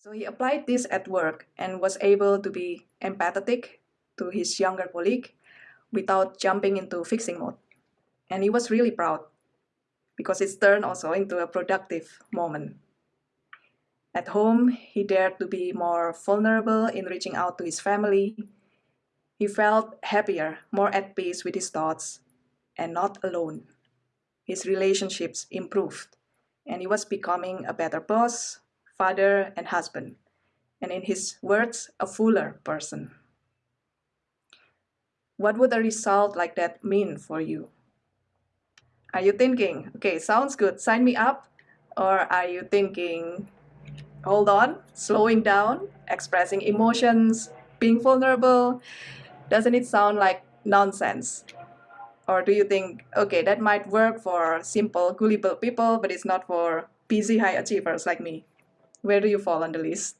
So he applied this at work and was able to be empathetic to his younger colleague without jumping into fixing mode. And he was really proud because it turned also into a productive moment. At home, he dared to be more vulnerable in reaching out to his family. He felt happier, more at peace with his thoughts, and not alone. His relationships improved, and he was becoming a better boss, father, and husband, and in his words, a fuller person. What would a result like that mean for you? Are you thinking, okay, sounds good, sign me up? Or are you thinking, hold on, slowing down, expressing emotions, being vulnerable? Doesn't it sound like nonsense? Or do you think, okay, that might work for simple, gullible people, but it's not for busy high achievers like me? Where do you fall on the list?